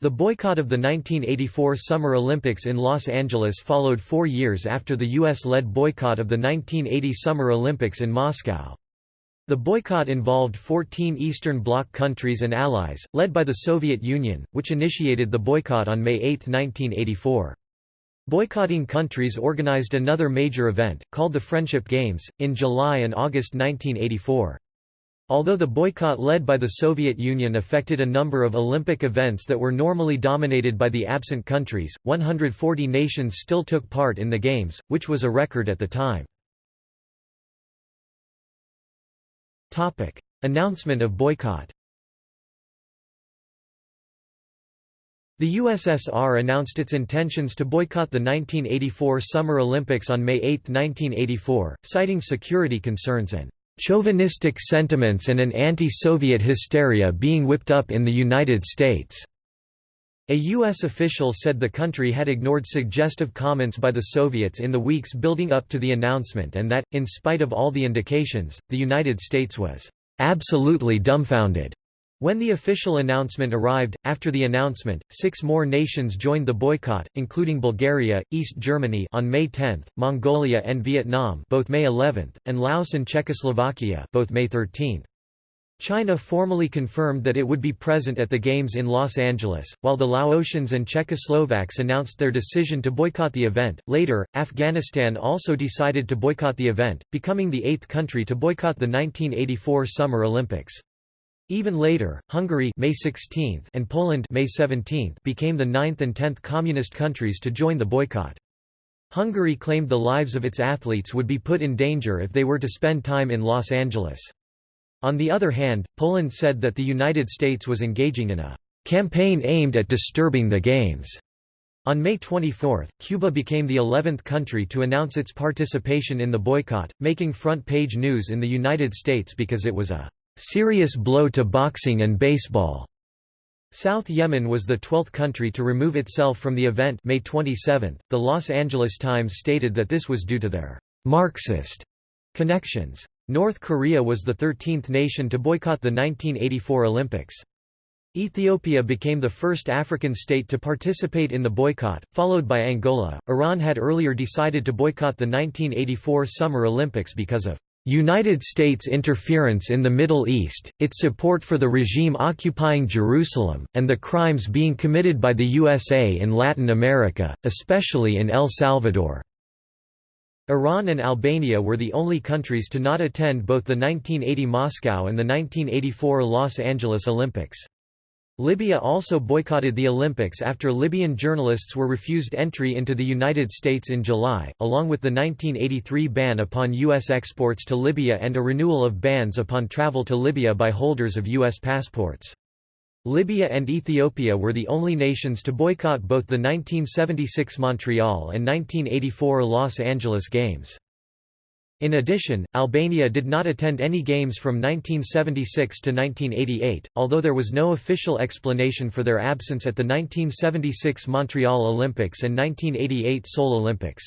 The boycott of the 1984 Summer Olympics in Los Angeles followed four years after the U.S.-led boycott of the 1980 Summer Olympics in Moscow. The boycott involved 14 Eastern Bloc countries and allies, led by the Soviet Union, which initiated the boycott on May 8, 1984. Boycotting countries organized another major event, called the Friendship Games, in July and August 1984. Although the boycott led by the Soviet Union affected a number of Olympic events that were normally dominated by the absent countries, 140 nations still took part in the Games, which was a record at the time. Announcement of boycott The USSR announced its intentions to boycott the 1984 Summer Olympics on May 8, 1984, citing security concerns and chauvinistic sentiments and an anti-Soviet hysteria being whipped up in the United States." A U.S. official said the country had ignored suggestive comments by the Soviets in the weeks building up to the announcement and that, in spite of all the indications, the United States was "...absolutely dumbfounded." When the official announcement arrived, after the announcement, six more nations joined the boycott, including Bulgaria, East Germany on May 10, Mongolia and Vietnam both May 11, and Laos and Czechoslovakia both May 13. China formally confirmed that it would be present at the Games in Los Angeles, while the Laotians and Czechoslovaks announced their decision to boycott the event. Later, Afghanistan also decided to boycott the event, becoming the eighth country to boycott the 1984 Summer Olympics. Even later, Hungary May 16 and Poland May 17 became the ninth and tenth communist countries to join the boycott. Hungary claimed the lives of its athletes would be put in danger if they were to spend time in Los Angeles. On the other hand, Poland said that the United States was engaging in a campaign aimed at disturbing the Games. On May 24, Cuba became the 11th country to announce its participation in the boycott, making front-page news in the United States because it was a serious blow to boxing and baseball. South Yemen was the 12th country to remove itself from the event May 27. The Los Angeles Times stated that this was due to their Marxist connections. North Korea was the 13th nation to boycott the 1984 Olympics. Ethiopia became the first African state to participate in the boycott, followed by Angola. Iran had earlier decided to boycott the 1984 Summer Olympics because of United States interference in the Middle East, its support for the regime occupying Jerusalem, and the crimes being committed by the USA in Latin America, especially in El Salvador. Iran and Albania were the only countries to not attend both the 1980 Moscow and the 1984 Los Angeles Olympics. Libya also boycotted the Olympics after Libyan journalists were refused entry into the United States in July, along with the 1983 ban upon U.S. exports to Libya and a renewal of bans upon travel to Libya by holders of U.S. passports. Libya and Ethiopia were the only nations to boycott both the 1976 Montreal and 1984 Los Angeles Games. In addition, Albania did not attend any games from 1976 to 1988, although there was no official explanation for their absence at the 1976 Montreal Olympics and 1988 Seoul Olympics.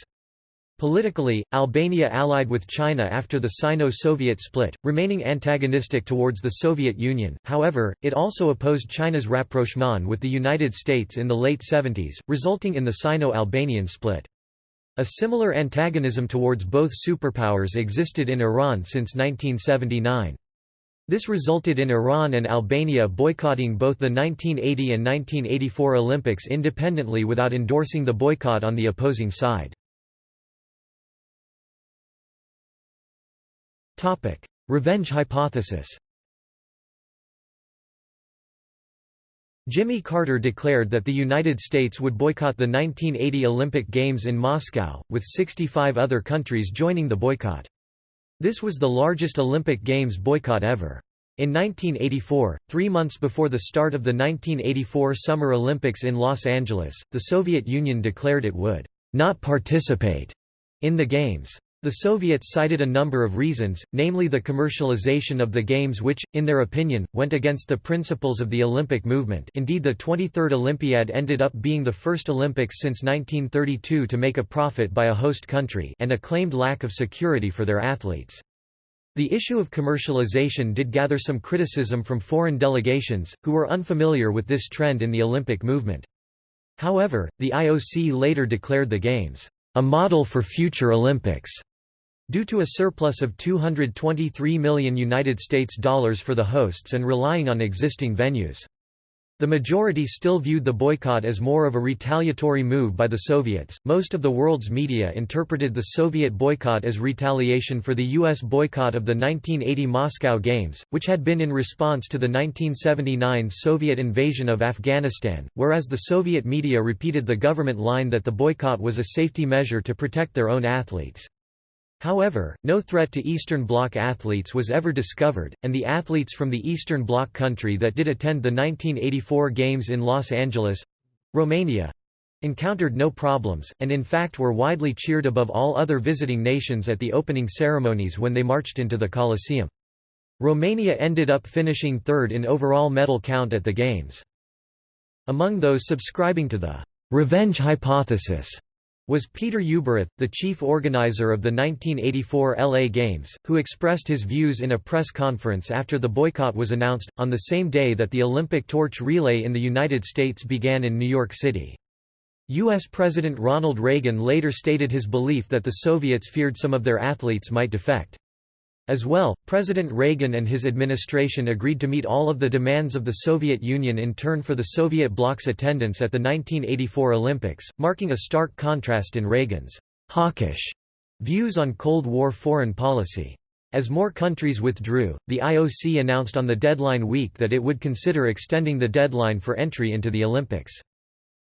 Politically, Albania allied with China after the Sino-Soviet split, remaining antagonistic towards the Soviet Union, however, it also opposed China's rapprochement with the United States in the late 70s, resulting in the Sino-Albanian split. A similar antagonism towards both superpowers existed in Iran since 1979. This resulted in Iran and Albania boycotting both the 1980 and 1984 Olympics independently without endorsing the boycott on the opposing side. Revenge hypothesis Jimmy Carter declared that the United States would boycott the 1980 Olympic Games in Moscow, with 65 other countries joining the boycott. This was the largest Olympic Games boycott ever. In 1984, three months before the start of the 1984 Summer Olympics in Los Angeles, the Soviet Union declared it would not participate in the Games. The Soviets cited a number of reasons, namely the commercialization of the Games which, in their opinion, went against the principles of the Olympic movement indeed the 23rd Olympiad ended up being the first Olympics since 1932 to make a profit by a host country and a claimed lack of security for their athletes. The issue of commercialization did gather some criticism from foreign delegations, who were unfamiliar with this trend in the Olympic movement. However, the IOC later declared the Games, "...a model for future Olympics." Due to a surplus of 223 million United States dollars for the hosts and relying on existing venues. The majority still viewed the boycott as more of a retaliatory move by the Soviets. Most of the world's media interpreted the Soviet boycott as retaliation for the U.S. boycott of the 1980 Moscow Games, which had been in response to the 1979 Soviet invasion of Afghanistan, whereas the Soviet media repeated the government line that the boycott was a safety measure to protect their own athletes. However, no threat to Eastern Bloc athletes was ever discovered, and the athletes from the Eastern Bloc country that did attend the 1984 Games in Los Angeles—Romania, encountered no problems, and in fact were widely cheered above all other visiting nations at the opening ceremonies when they marched into the Coliseum. Romania ended up finishing third in overall medal count at the Games. Among those subscribing to the «revenge hypothesis» was Peter Ueberroth, the chief organizer of the 1984 LA Games, who expressed his views in a press conference after the boycott was announced, on the same day that the Olympic torch relay in the United States began in New York City. U.S. President Ronald Reagan later stated his belief that the Soviets feared some of their athletes might defect. As well, President Reagan and his administration agreed to meet all of the demands of the Soviet Union in turn for the Soviet bloc's attendance at the 1984 Olympics, marking a stark contrast in Reagan's hawkish views on Cold War foreign policy. As more countries withdrew, the IOC announced on the deadline week that it would consider extending the deadline for entry into the Olympics.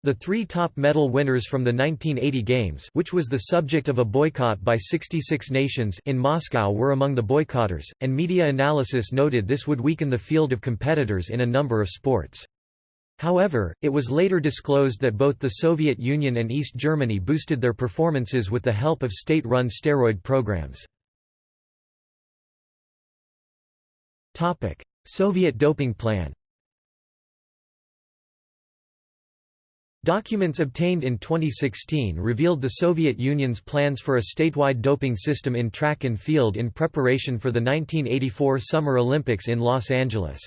The three top medal winners from the 1980 Games which was the subject of a boycott by 66 nations in Moscow were among the boycotters, and media analysis noted this would weaken the field of competitors in a number of sports. However, it was later disclosed that both the Soviet Union and East Germany boosted their performances with the help of state-run steroid programs. Soviet doping plan Documents obtained in 2016 revealed the Soviet Union's plans for a statewide doping system in track and field in preparation for the 1984 Summer Olympics in Los Angeles.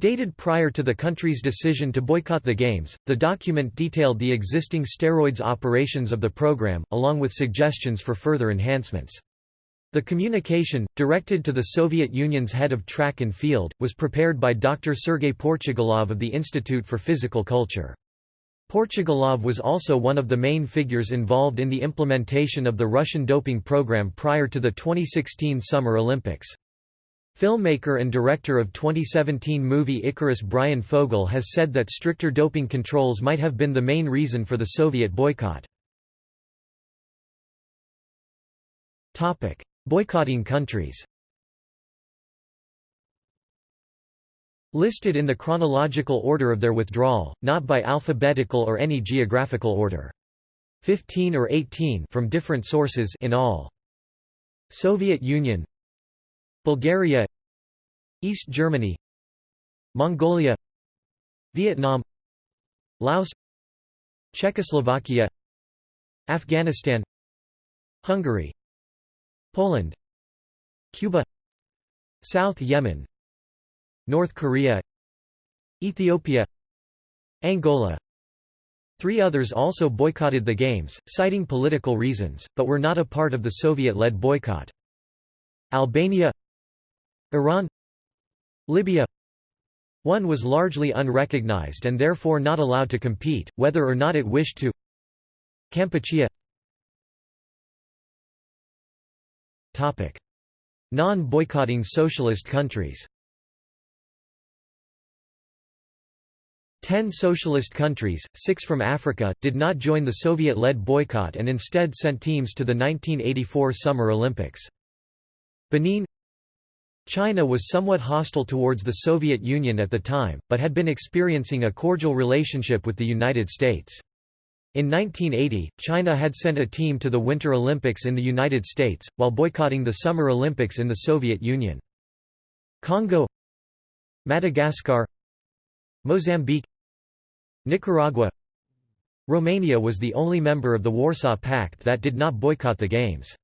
Dated prior to the country's decision to boycott the Games, the document detailed the existing steroids operations of the program, along with suggestions for further enhancements. The communication, directed to the Soviet Union's head of track and field, was prepared by Dr. Sergei Portugalov of the Institute for Physical Culture. Portugalov was also one of the main figures involved in the implementation of the Russian doping program prior to the 2016 Summer Olympics. Filmmaker and director of 2017 movie Icarus Bryan Fogel has said that stricter doping controls might have been the main reason for the Soviet boycott. Boycotting countries Listed in the chronological order of their withdrawal, not by alphabetical or any geographical order. 15 or 18 from different sources in all. Soviet Union Bulgaria East Germany Mongolia Vietnam Laos Czechoslovakia Afghanistan Hungary Poland Cuba South Yemen North Korea Ethiopia Angola. Three others also boycotted the Games, citing political reasons, but were not a part of the Soviet-led boycott. Albania Iran Libya. One was largely unrecognized and therefore not allowed to compete, whether or not it wished to. Kampuchea. Non-boycotting socialist countries Ten socialist countries, six from Africa, did not join the Soviet-led boycott and instead sent teams to the 1984 Summer Olympics. Benin China was somewhat hostile towards the Soviet Union at the time, but had been experiencing a cordial relationship with the United States. In 1980, China had sent a team to the Winter Olympics in the United States, while boycotting the Summer Olympics in the Soviet Union. Congo Madagascar Mozambique Nicaragua Romania was the only member of the Warsaw Pact that did not boycott the Games.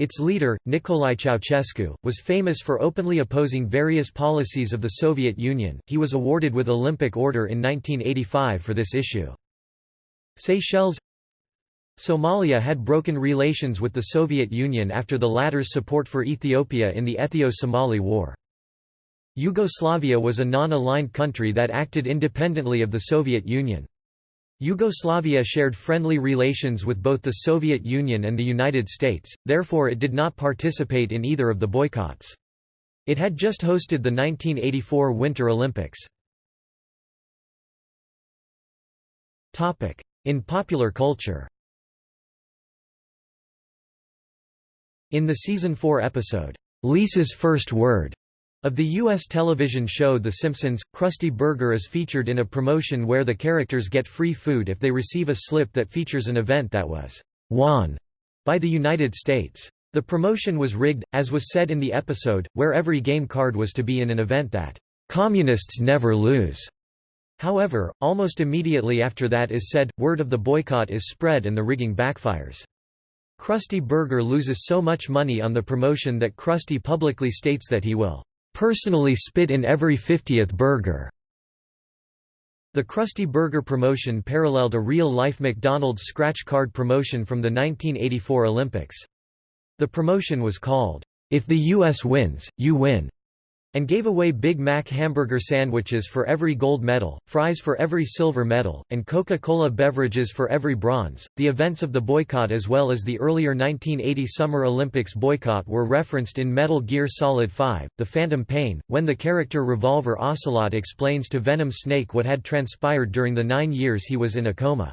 Its leader, Nicolae Ceausescu, was famous for openly opposing various policies of the Soviet Union. He was awarded with Olympic Order in 1985 for this issue. Seychelles Somalia had broken relations with the Soviet Union after the latter's support for Ethiopia in the Ethio-Somali War. Yugoslavia was a non-aligned country that acted independently of the Soviet Union. Yugoslavia shared friendly relations with both the Soviet Union and the United States, therefore it did not participate in either of the boycotts. It had just hosted the 1984 Winter Olympics. In popular culture In the season 4 episode, Lisa's First Word, of the U.S. television show The Simpsons, Krusty Burger is featured in a promotion where the characters get free food if they receive a slip that features an event that was won by the United States. The promotion was rigged, as was said in the episode, where every game card was to be in an event that communists never lose. However, almost immediately after that is said, word of the boycott is spread and the rigging backfires. Krusty Burger loses so much money on the promotion that Krusty publicly states that he will personally spit in every 50th burger. The Krusty Burger promotion paralleled a real-life McDonald's scratch card promotion from the 1984 Olympics. The promotion was called, If the U.S. Wins, You Win, and gave away Big Mac hamburger sandwiches for every gold medal, fries for every silver medal, and Coca-Cola beverages for every bronze. The events of the boycott as well as the earlier 1980 Summer Olympics boycott were referenced in Metal Gear Solid 5: The Phantom Pain, when the character Revolver Ocelot explains to Venom Snake what had transpired during the 9 years he was in a coma.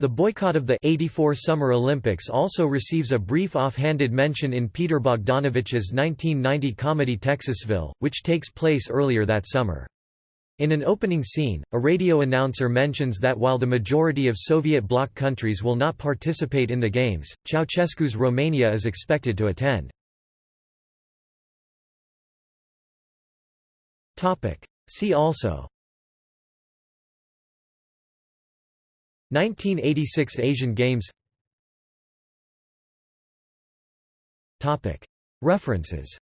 The boycott of the 84 Summer Olympics also receives a brief off-handed mention in Peter Bogdanovich's 1990 comedy Texasville, which takes place earlier that summer. In an opening scene, a radio announcer mentions that while the majority of Soviet bloc countries will not participate in the Games, Ceausescu's Romania is expected to attend. See also 1986 Asian Games. References